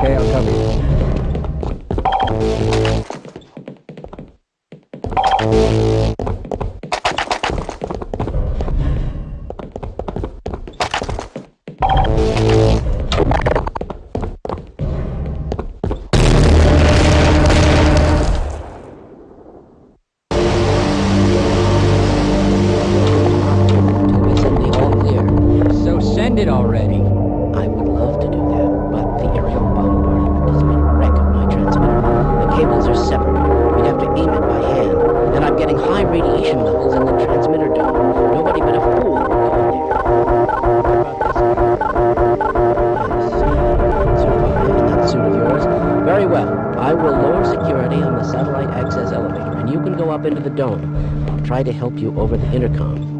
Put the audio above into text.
que hay al. Very well. I will lower security on the satellite access elevator, and you can go up into the dome. I'll try to help you over the intercom.